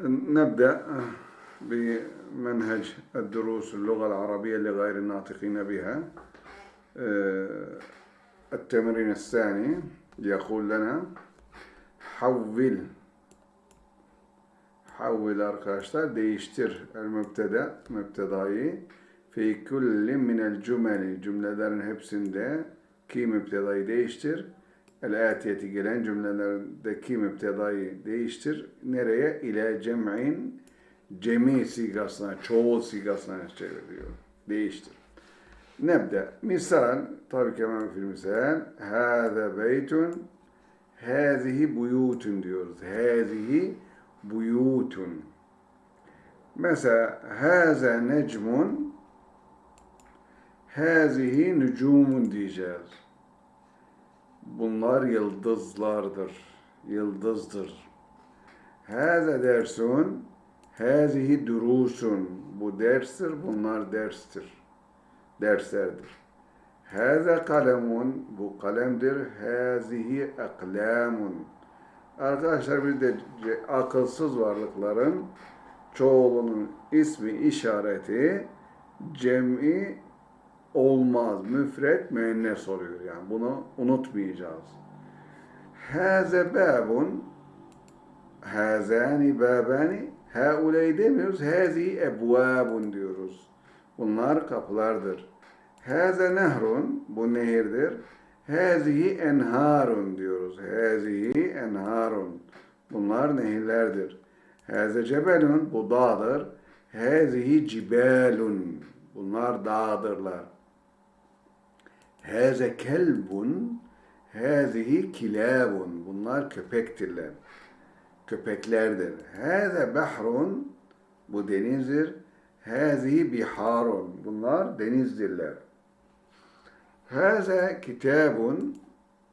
نبدأ آه، بمنهج الدروس اللغة العربية لغير الناطقين بها. آه، التمرين الثاني يقول لنا حول حول أركاشتر ديشتر المبتدأ مبتداي في كل من الجمل. جملة دارن هبسن دا كي مبتداي ديشتر el atiyeti gelen cümlelerdeki mübtedayı değiştir nereye ile cem'in cemi sigasına çoğul sigasına çeviriyor değiştir Nebde. Misal, tabii ki hemen fil misal. Hâze beytun, hâzihi buyutun diyoruz. Hâzihi buyutun. Mesela, hâze necmun, hâzihi nücumun diyeceğiz. Bunlar yıldızlardır, yıldızdır. Hâze dersun, hâzihi durusun. Bu derstir, bunlar derstir derslerdir. Hâze kalemun, bu kalemdir. Hâzihi eklamun. Arkadaşlar bir de akılsız varlıkların çoğulunun ismi işareti cem'i olmaz. Müfret müennes oluyor yani. Bunu unutmayacağız. Hâze bâbun hâzâni bâbâni hâuley demiyoruz. Hâzi ebvâbun diyoruz. Bunlar kapılardır. Hâze nehrun, bu nehirdir. Hâzihi enharun diyoruz. Hâzihi enharun. Bunlar nehirlerdir. Hâze cebelun, bu dağdır. Hâzihi cibelun. Bunlar dağdırlar. Hâze kelbun, hâzihi kilabun. Bunlar köpektirler. Köpeklerdir. Hâze behrun, bu denizdir. Hâzihi biharun. Bunlar denizdirler. Hâze kitabun.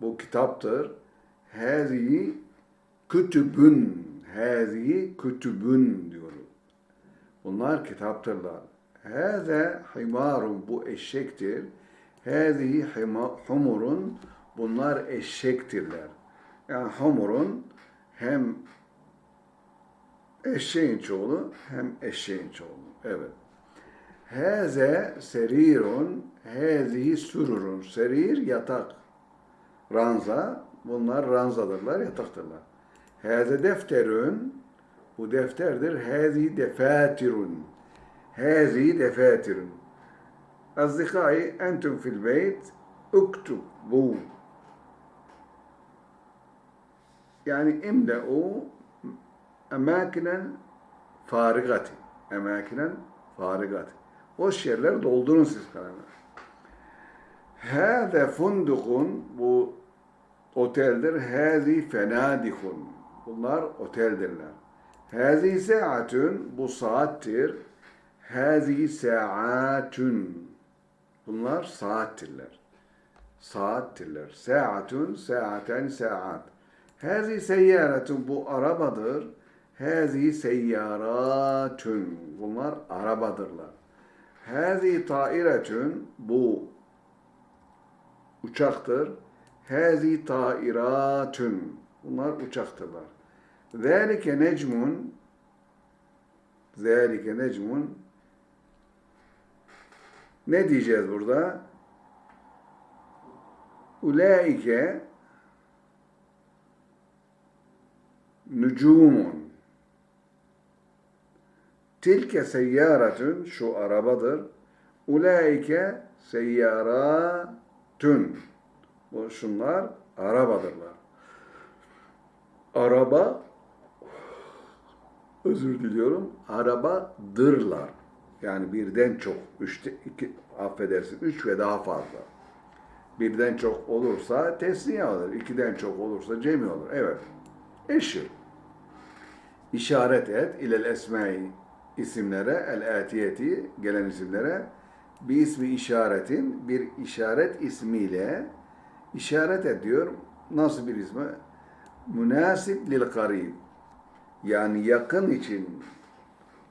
Bu kitaptır. Hâzihi kütübün. Hâzihi kütübün diyoruz. Bunlar kitaptırlar. Hâze himarun. Bu eşektir. Hâzihi humurun. Bunlar eşektirler. Yani humurun hem eşeğin çoğulu hem eşeğin çoğulu. Evet. Heze serirun, hezihi sururun. Serir yatak. Ranza, bunlar ranzadırlar, yataktırlar. Heze defterün, bu defterdir. Hezi defatirun. Hezi defatirun. Entum fil beyt uktub bu. Yani imle'u emakinen farigati emakinen farigat. Boş yerler doldurun siz kalemler. Hâze fundukun bu oteldir. Hâzi fenadikun. Bunlar oteldirler. Hâzi saatun bu saattir. Hâzi saatun. Bunlar saattirler. Saattirler. Saatun, saaten, saat. Hâzi seyyaretun bu arabadır. Hâzi seyyaratun. Bunlar arabadırlar. Hâzi tairetun. Bu uçaktır. Hâzi tairatun. Bunlar uçaktırlar. Zâlike necmun. Zâlike necmun. Ne diyeceğiz burada? Ulaike nücumun. Tilke seyyaratun şu arabadır. Ulaike seyyaratun. Bu şunlar arabadırlar. Araba özür diliyorum. Arabadırlar. Yani birden çok. Üçte, iki, affedersin. Üç ve daha fazla. Birden çok olursa tesniye olur. İkiden çok olursa cemi olur. Evet. Eşir. İşaret et ilel esmai isimlere, el-atiyeti gelen isimlere bir ismi işaretin bir işaret ismiyle işaret ediyor. Nasıl bir ismi? Münasip lil karib. Yani yakın için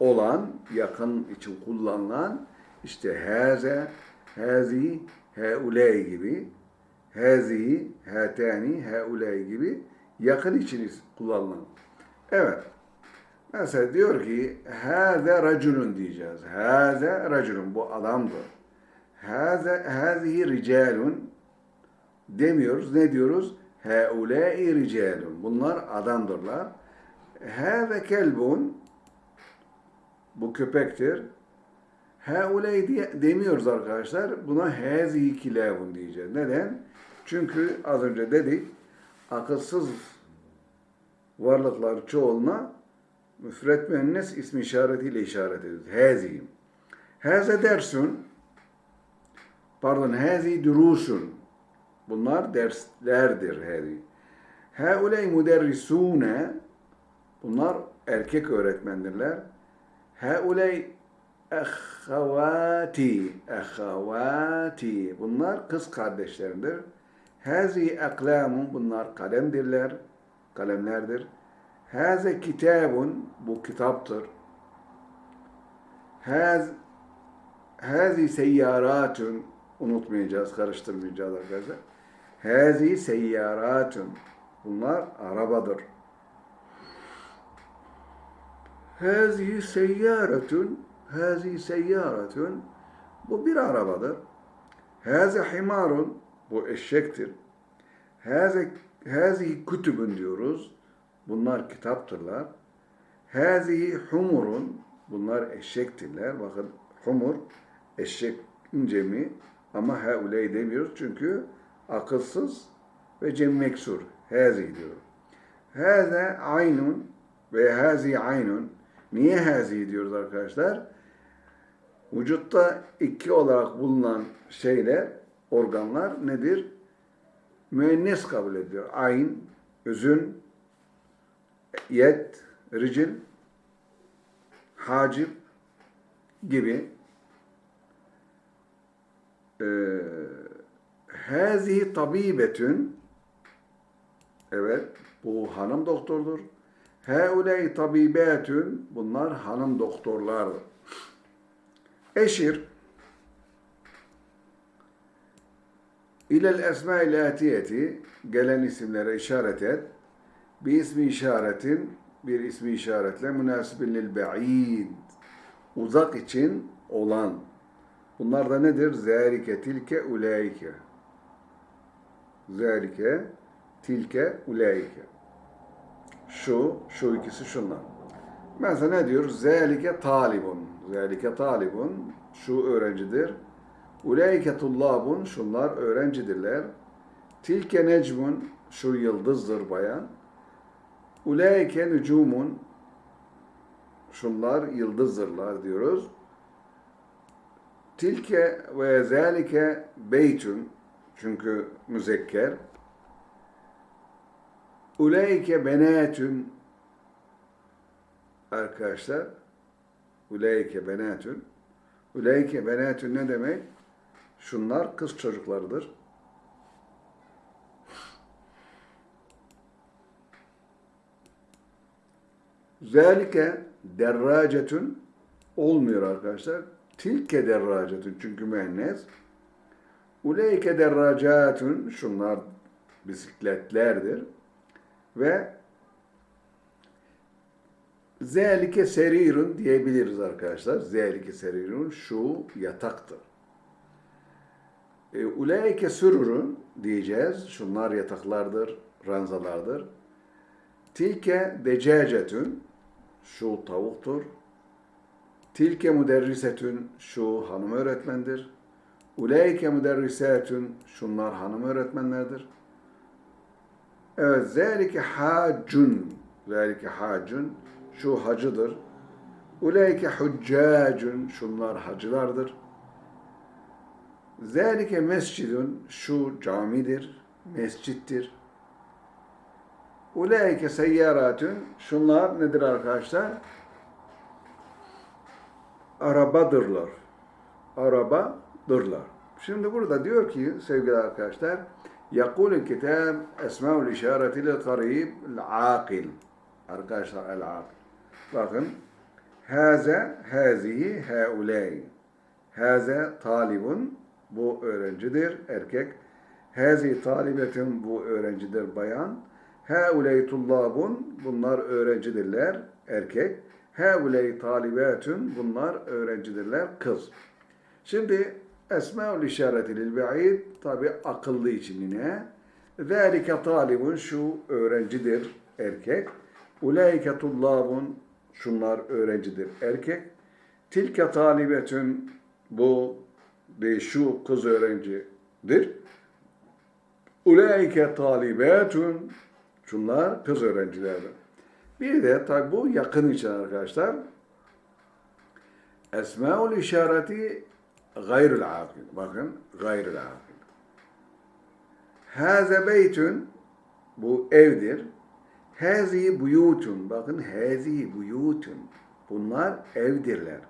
olan, yakın için kullanılan işte haze, hazi, heuley gibi, hazi, hatani, heuley gibi yakın için kullanılan. Evet. Mesela diyor ki hâze raculun diyeceğiz. Hâze raculun bu adamdır. Hâze hâzihi ricalun demiyoruz. Ne diyoruz? Haulâi ricalun. Bunlar adamdırlar. Hâze kelbun bu köpektir. Haulâi diye demiyoruz arkadaşlar. Buna hâzihi kilâbun diyeceğiz. Neden? Çünkü az önce dedik akılsız varlıklar çoğuluna müfret müennes ismi işaretiyle işaret ediyoruz. Hazi. Haze dersun pardon hazi durusun. Bunlar derslerdir hazi. Hauley müderrisune bunlar erkek öğretmendirler. Hauley ehhavati ehhavati bunlar kız kardeşlerindir. Hazi aklamun bunlar kalemdirler, kalemlerdir. Haze kitabun bu kitaptır. Haz Hazi seyyaratun unutmayacağız, karıştırmayacağız arkadaşlar. Hazi seyyaratun bunlar arabadır. Hazi seyyaratun Hazi seyyaratun bu bir arabadır. Hazi himarun bu eşektir. Hazi hazi kütübün diyoruz. Bunlar kitaptırlar. Hazihi humurun bunlar eşektirler. Bakın humur eşek cemi ama hauley demiyoruz çünkü akılsız ve cem meksur. Hazi diyor. Haza aynun ve hazi aynun. Niye hazi diyoruz arkadaşlar? Vücutta iki olarak bulunan şeyler, organlar nedir? Müennes kabul ediyor. Ayn, özün, yet, ricil, hacip gibi ee, tabibetün evet bu hanım doktordur. Hauley tabibetün bunlar hanım doktorlardır. Eşir ilel esma-i atiyeti gelen isimlere işaret et. Bir ismi işaretin bir ismi işaretle münasibin lil ba'id uzak için olan bunlar da nedir? Zâlike tilke ulaike Zâlike tilke ulaike şu, şu ikisi şunlar. Mesela ne diyor? Zâlike talibun. Zâlike talibun. Şu öğrencidir. Ulaike tullabun. Şunlar öğrencidirler. Tilke necmun. Şu yıldızdır bayan. Ulaike nücumun. Şunlar yıldızdırlar diyoruz. Tilke ve zâlike beytun. Çünkü müzekker. Uleyke benatun arkadaşlar uleyke benatun uleyke benatun ne demek? Şunlar kız çocuklarıdır. Zalike derracetun olmuyor arkadaşlar. Tilke derracetun çünkü müennes. Uleyke derracatun şunlar bisikletlerdir ve zelike serirun diyebiliriz arkadaşlar. Zelike serirun şu yataktır. E, Ulaike sürurun diyeceğiz. Şunlar yataklardır, ranzalardır. Tilke decacetün şu tavuktur. Tilke müderrisetün şu hanım öğretmendir. Ulaike müderrisatün şunlar hanım öğretmenlerdir. Evet, zelike hacun. Zelike hacun. Şu hacıdır. Uleyke huccacun. Şunlar hacılardır. Zelike mescidun. Şu camidir. Mescittir. Uleyke seyyaratun. Şunlar nedir arkadaşlar? Arabadırlar. Arabadırlar. Şimdi burada diyor ki sevgili arkadaşlar Yakul kitab esmaul işaretil karib akil. Arkadaşlar el akil. Bakın. Haze, hazihi, hauley. Haze talibun, bu öğrencidir, erkek. Hazi talibetun, bu öğrencidir, bayan. Hauley tullabun, bunlar öğrencidirler, erkek. Hauley talibetun, bunlar öğrencidirler, kız. Şimdi esmaül işareti lil ba'id tabi akıllı için yine. Zalike talibun şu öğrencidir erkek. Ulaike tullabun şunlar öğrencidir erkek. Tilke talibetün bu de şu kız öğrencidir. Ulaike talibetun şunlar kız öğrencilerdir. Bir de tabi bu yakın için arkadaşlar. Esmaül işareti gayrül akil. Bakın gayrül akil. Haze beytün bu evdir. Hazi buyutun. Bakın hazi buyutun. Bunlar evdirler.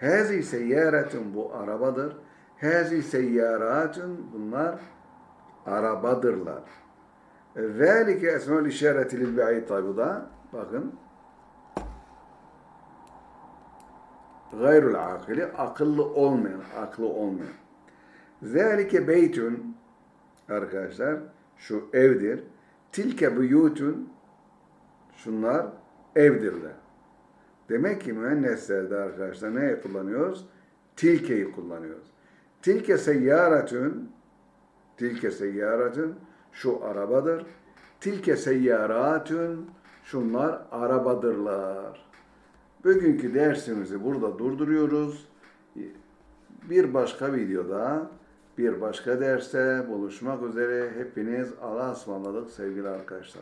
Hazi seyyaretun bu arabadır. Hazi seyyaratun bunlar arabadırlar. Zalike esmaül işareti lil ba'id tabi da bakın gayrul akili akıllı olmayan, aklı olmayan. Zalike beytun arkadaşlar şu evdir. Tilke buyutun şunlar evdirler. Demek ki müenneslerde arkadaşlar ne kullanıyoruz? Tilkeyi kullanıyoruz. Tilke seyyaretün tilke seyyaretün şu arabadır. Tilke seyyaratün şunlar arabadırlar. Bugünkü dersimizi burada durduruyoruz. Bir başka videoda, bir başka derste buluşmak üzere hepiniz Allah'a ısmarladık sevgili arkadaşlar.